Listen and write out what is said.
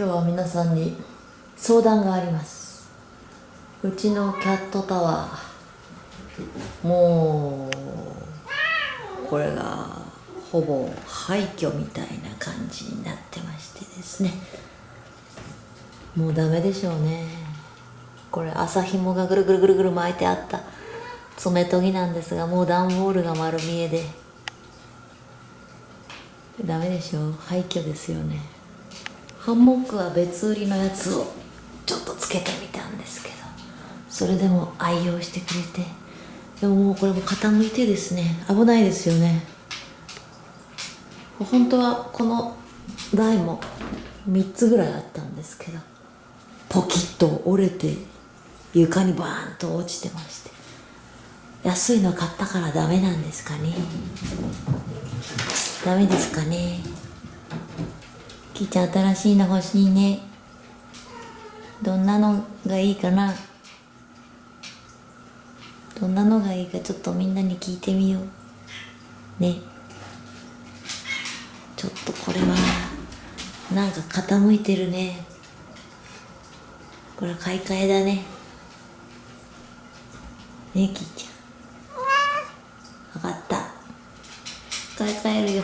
今日は皆さんに相談があります。うちのキャットタワーもうこれがほぼ廃墟みたいな感じになってましてですね。もうダメでしょうね。これ麻紐がぐるぐるぐるぐる巻いてあった爪研ぎなんですがもう段ボールが丸見えで。ダメでしょう。廃墟ですよね。ハンモックは別売りのやつをちょっとつけてみたんですけどそれでも愛用してくれてでももうこれも傾いてですね危ないですよね。本当はこの台も3つぐらいあったんですけどポキッと折れて床にバーンと落ちてまして安いの買ったからダメなんですかね。ダメですかね。きーちゃん新しいの欲しいね。どんなのがいいかな。どんなのがいいかちょっとみんなに聞いてみようね。ちょっとこれはなんか傾いてるね。これは買い替えだね。ねきーちゃん。分かった。買い替えるよ。